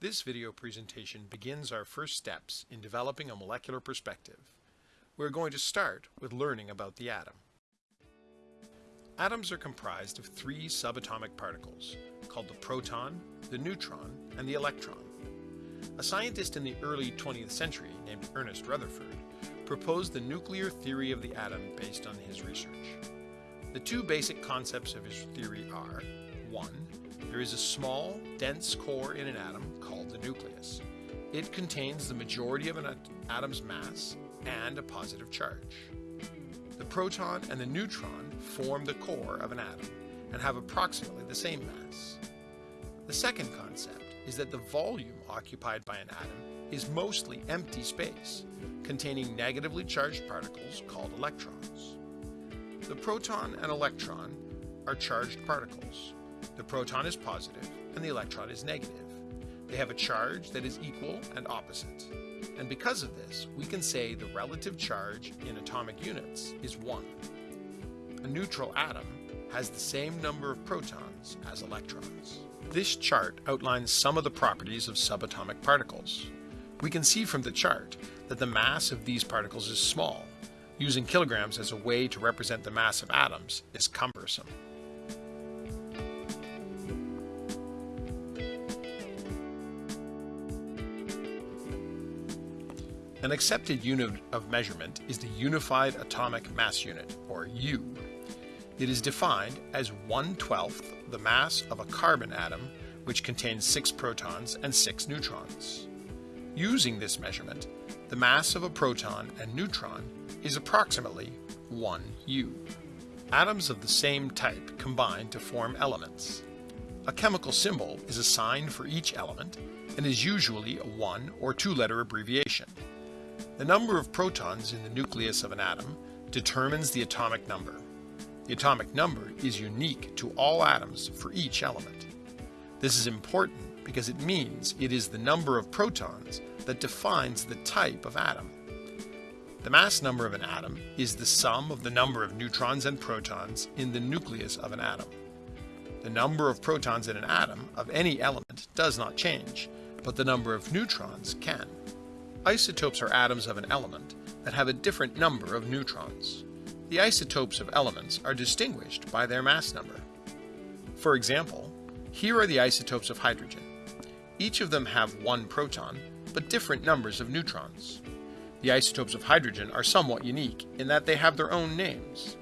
This video presentation begins our first steps in developing a molecular perspective. We're going to start with learning about the atom. Atoms are comprised of three subatomic particles called the proton, the neutron, and the electron. A scientist in the early 20th century named Ernest Rutherford proposed the nuclear theory of the atom based on his research. The two basic concepts of his theory are 1. There is a small, dense core in an atom called the nucleus. It contains the majority of an atom's mass and a positive charge. The proton and the neutron form the core of an atom and have approximately the same mass. The second concept is that the volume occupied by an atom is mostly empty space, containing negatively charged particles called electrons. The proton and electron are charged particles. The proton is positive and the electron is negative. They have a charge that is equal and opposite. And because of this, we can say the relative charge in atomic units is 1. A neutral atom has the same number of protons as electrons. This chart outlines some of the properties of subatomic particles. We can see from the chart that the mass of these particles is small. Using kilograms as a way to represent the mass of atoms is cumbersome. An accepted unit of measurement is the Unified Atomic Mass Unit, or U. It is defined as 1 12th the mass of a carbon atom, which contains 6 protons and 6 neutrons. Using this measurement, the mass of a proton and neutron is approximately 1 U. Atoms of the same type combine to form elements. A chemical symbol is assigned for each element and is usually a one or two letter abbreviation. The number of protons in the nucleus of an atom determines the atomic number. The atomic number is unique to all atoms for each element. This is important because it means it is the number of protons that defines the type of atom. The mass number of an atom is the sum of the number of neutrons and protons in the nucleus of an atom. The number of protons in an atom of any element does not change, but the number of neutrons can. Isotopes are atoms of an element that have a different number of neutrons. The isotopes of elements are distinguished by their mass number. For example, here are the isotopes of hydrogen. Each of them have one proton, but different numbers of neutrons. The isotopes of hydrogen are somewhat unique in that they have their own names.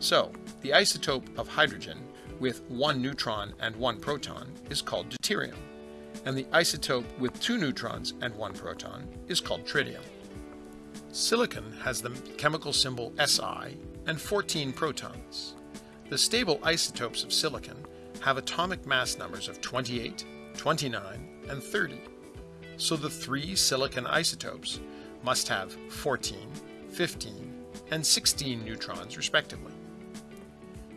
So, the isotope of hydrogen with one neutron and one proton is called deuterium and the isotope with two neutrons and one proton is called tritium. Silicon has the chemical symbol Si and 14 protons. The stable isotopes of silicon have atomic mass numbers of 28, 29, and 30. So the three silicon isotopes must have 14, 15, and 16 neutrons respectively.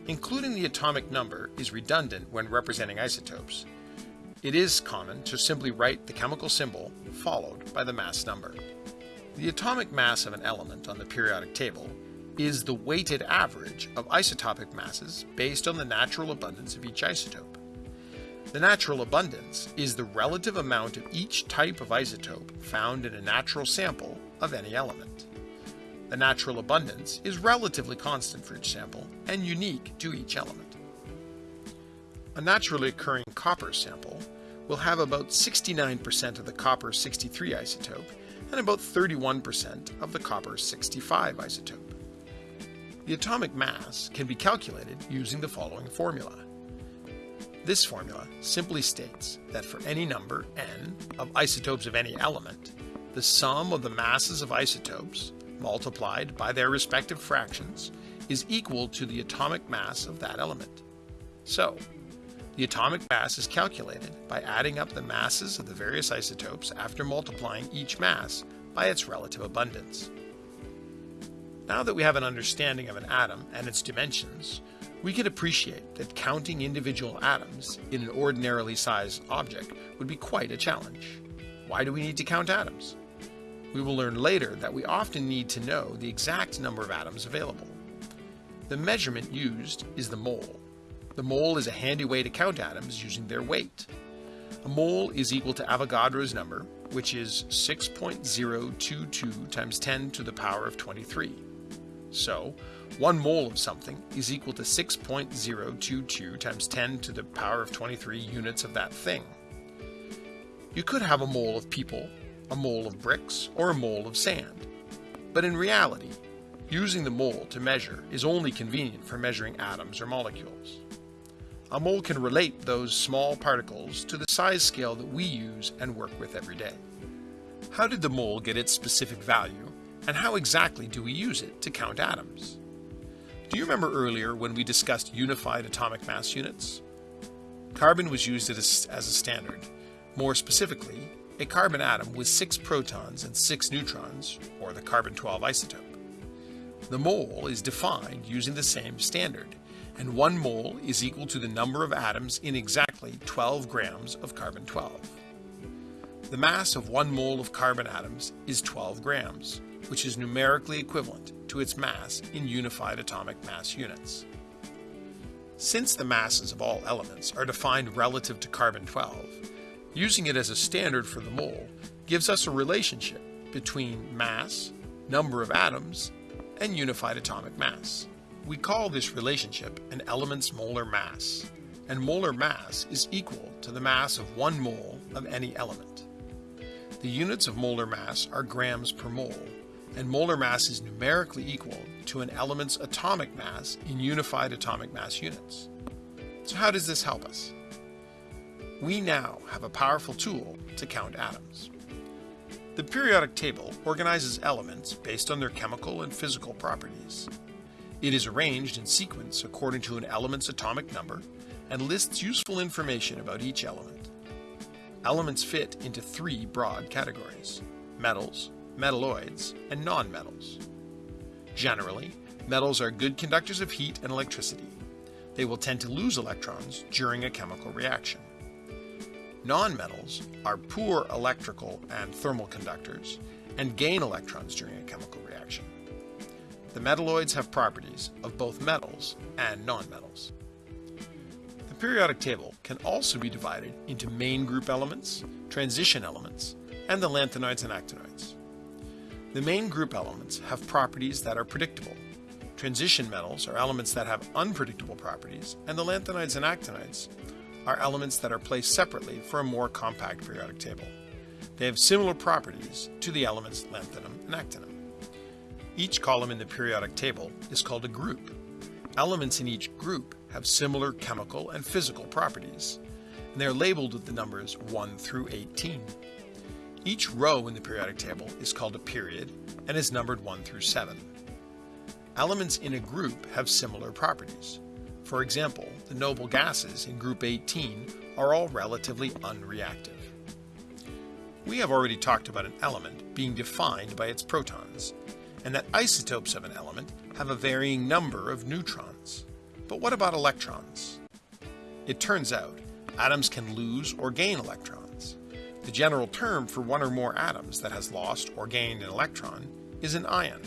Including the atomic number is redundant when representing isotopes, it is common to simply write the chemical symbol followed by the mass number. The atomic mass of an element on the periodic table is the weighted average of isotopic masses based on the natural abundance of each isotope. The natural abundance is the relative amount of each type of isotope found in a natural sample of any element. The natural abundance is relatively constant for each sample and unique to each element. A naturally occurring copper sample will have about 69% of the copper 63 isotope and about 31% of the copper 65 isotope. The atomic mass can be calculated using the following formula. This formula simply states that for any number n of isotopes of any element, the sum of the masses of isotopes multiplied by their respective fractions is equal to the atomic mass of that element. So, the atomic mass is calculated by adding up the masses of the various isotopes after multiplying each mass by its relative abundance. Now that we have an understanding of an atom and its dimensions, we can appreciate that counting individual atoms in an ordinarily sized object would be quite a challenge. Why do we need to count atoms? We will learn later that we often need to know the exact number of atoms available. The measurement used is the mole, the mole is a handy way to count atoms using their weight. A mole is equal to Avogadro's number, which is 6.022 times 10 to the power of 23. So, 1 mole of something is equal to 6.022 times 10 to the power of 23 units of that thing. You could have a mole of people, a mole of bricks, or a mole of sand. But in reality, using the mole to measure is only convenient for measuring atoms or molecules. A mole can relate those small particles to the size scale that we use and work with every day. How did the mole get its specific value, and how exactly do we use it to count atoms? Do you remember earlier when we discussed unified atomic mass units? Carbon was used as a standard, more specifically, a carbon atom with 6 protons and 6 neutrons, or the carbon-12 isotope. The mole is defined using the same standard, and 1 mole is equal to the number of atoms in exactly 12 grams of carbon-12. The mass of 1 mole of carbon atoms is 12 grams, which is numerically equivalent to its mass in unified atomic mass units. Since the masses of all elements are defined relative to carbon-12, Using it as a standard for the mole gives us a relationship between mass, number of atoms, and unified atomic mass. We call this relationship an element's molar mass, and molar mass is equal to the mass of one mole of any element. The units of molar mass are grams per mole, and molar mass is numerically equal to an element's atomic mass in unified atomic mass units. So how does this help us? we now have a powerful tool to count atoms. The periodic table organizes elements based on their chemical and physical properties. It is arranged in sequence according to an element's atomic number and lists useful information about each element. Elements fit into three broad categories, metals, metalloids, and nonmetals. Generally, metals are good conductors of heat and electricity. They will tend to lose electrons during a chemical reaction. Nonmetals are poor electrical and thermal conductors and gain electrons during a chemical reaction. The metalloids have properties of both metals and nonmetals. The periodic table can also be divided into main group elements, transition elements, and the lanthanoids and actinoids. The main group elements have properties that are predictable. Transition metals are elements that have unpredictable properties, and the lanthanoids and actinoids are elements that are placed separately for a more compact periodic table. They have similar properties to the elements lanthanum and actinium. Each column in the periodic table is called a group. Elements in each group have similar chemical and physical properties, and they are labeled with the numbers 1 through 18. Each row in the periodic table is called a period and is numbered 1 through 7. Elements in a group have similar properties. For example, the noble gases in group 18 are all relatively unreactive. We have already talked about an element being defined by its protons, and that isotopes of an element have a varying number of neutrons. But what about electrons? It turns out atoms can lose or gain electrons. The general term for one or more atoms that has lost or gained an electron is an ion.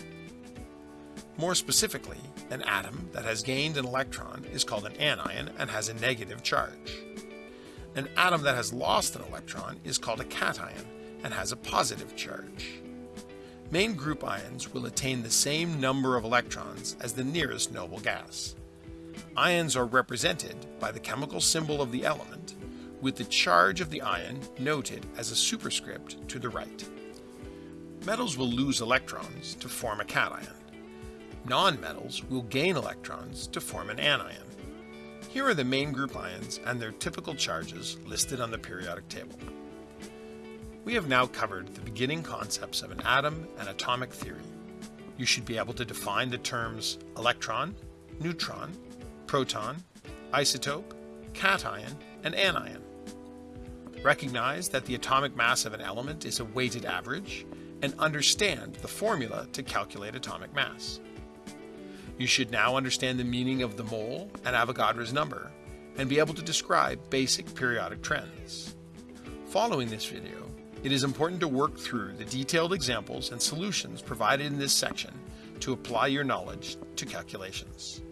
More specifically, an atom that has gained an electron is called an anion and has a negative charge. An atom that has lost an electron is called a cation and has a positive charge. Main group ions will attain the same number of electrons as the nearest noble gas. Ions are represented by the chemical symbol of the element, with the charge of the ion noted as a superscript to the right. Metals will lose electrons to form a cation. Nonmetals will gain electrons to form an anion. Here are the main group ions and their typical charges listed on the periodic table. We have now covered the beginning concepts of an atom and atomic theory. You should be able to define the terms electron, neutron, proton, isotope, cation, and anion. Recognize that the atomic mass of an element is a weighted average, and understand the formula to calculate atomic mass. You should now understand the meaning of the mole and Avogadro's number and be able to describe basic periodic trends. Following this video, it is important to work through the detailed examples and solutions provided in this section to apply your knowledge to calculations.